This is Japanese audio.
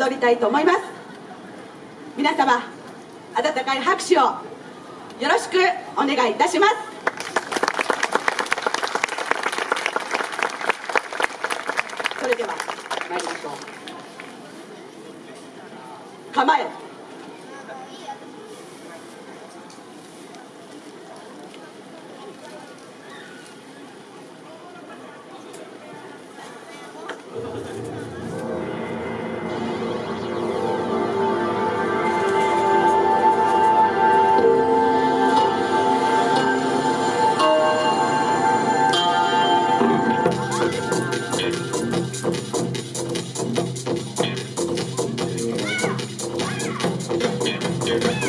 踊りたいと思います。皆様温かい拍手をよろしくお願いいたします。それでは参りましょう。構え。Mr.